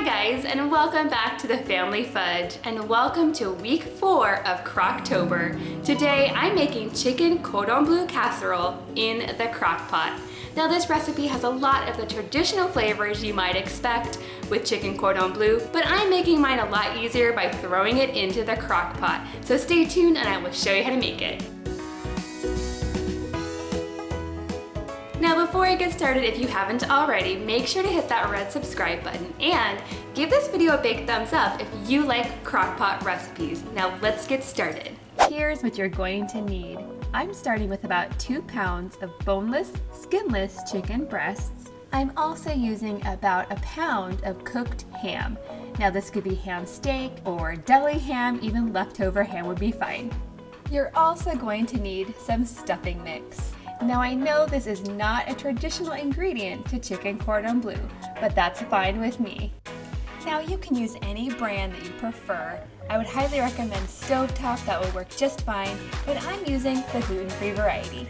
Hi guys and welcome back to the Family Fudge and welcome to week four of Croctober. Today I'm making chicken cordon bleu casserole in the crock pot. Now this recipe has a lot of the traditional flavors you might expect with chicken cordon bleu, but I'm making mine a lot easier by throwing it into the crock pot. So stay tuned and I will show you how to make it. Now before I get started, if you haven't already, make sure to hit that red subscribe button and give this video a big thumbs up if you like crockpot recipes. Now let's get started. Here's what you're going to need. I'm starting with about two pounds of boneless, skinless chicken breasts. I'm also using about a pound of cooked ham. Now this could be ham steak or deli ham, even leftover ham would be fine. You're also going to need some stuffing mix. Now I know this is not a traditional ingredient to chicken cordon bleu, but that's fine with me. Now you can use any brand that you prefer. I would highly recommend Stovetop, that would work just fine, but I'm using the gluten-free variety.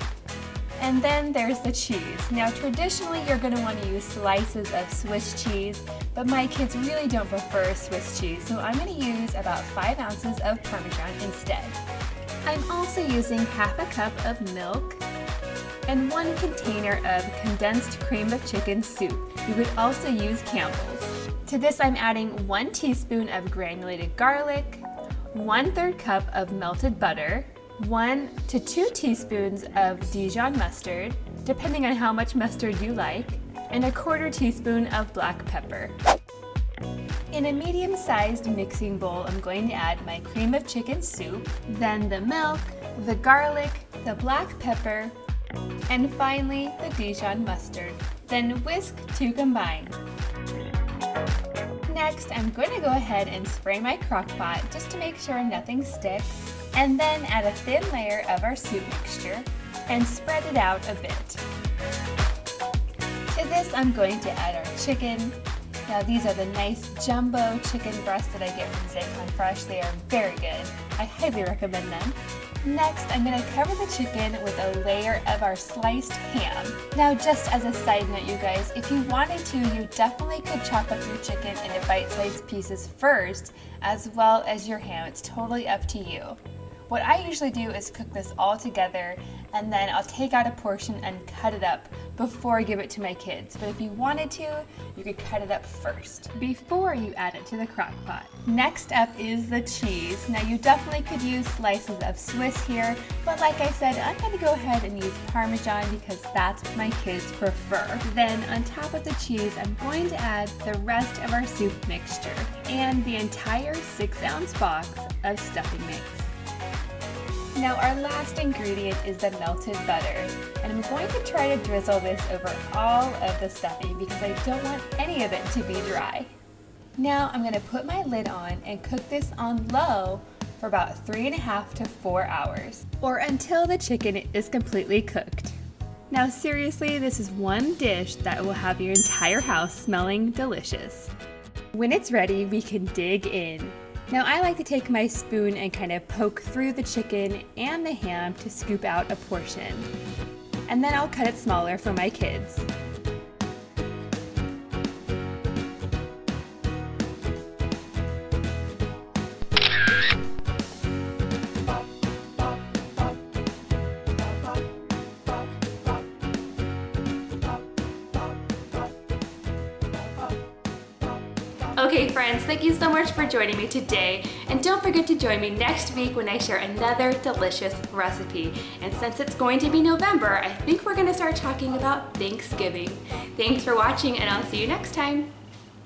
And then there's the cheese. Now traditionally you're going to want to use slices of Swiss cheese, but my kids really don't prefer Swiss cheese, so I'm going to use about 5 ounces of Parmesan instead. I'm also using half a cup of milk, and one container of condensed cream of chicken soup. You could also use Campbell's. To this I'm adding one teaspoon of granulated garlic, one third cup of melted butter, one to two teaspoons of Dijon mustard, depending on how much mustard you like, and a quarter teaspoon of black pepper. In a medium-sized mixing bowl, I'm going to add my cream of chicken soup, then the milk, the garlic, the black pepper, and finally, the Dijon mustard. Then whisk to combine. Next, I'm going to go ahead and spray my crock pot just to make sure nothing sticks, and then add a thin layer of our soup mixture and spread it out a bit. To this, I'm going to add our chicken. Now these are the nice jumbo chicken breasts that I get from Zaycon Fresh. They are very good. I highly recommend them. Next, I'm going to cover the chicken with a layer of our sliced ham. Now, just as a side note, you guys, if you wanted to, you definitely could chop up your chicken into bite-sized pieces first, as well as your ham. It's totally up to you. What I usually do is cook this all together and then I'll take out a portion and cut it up before I give it to my kids. But if you wanted to, you could cut it up first before you add it to the crock pot. Next up is the cheese. Now you definitely could use slices of Swiss here, but like I said, I'm gonna go ahead and use Parmesan because that's what my kids prefer. Then on top of the cheese, I'm going to add the rest of our soup mixture and the entire six ounce box of stuffing mix. Now our last ingredient is the melted butter and I'm going to try to drizzle this over all of the stuffing because I don't want any of it to be dry. Now I'm going to put my lid on and cook this on low for about three and a half to four hours or until the chicken is completely cooked. Now seriously, this is one dish that will have your entire house smelling delicious. When it's ready, we can dig in. Now I like to take my spoon and kind of poke through the chicken and the ham to scoop out a portion. And then I'll cut it smaller for my kids. Okay friends, thank you so much for joining me today. And don't forget to join me next week when I share another delicious recipe. And since it's going to be November, I think we're gonna start talking about Thanksgiving. Thanks for watching and I'll see you next time.